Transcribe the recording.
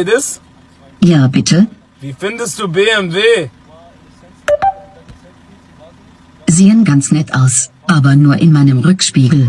Mercedes? Ja, bitte? Wie findest du BMW? Sehen ganz nett aus, aber nur in meinem Rückspiegel.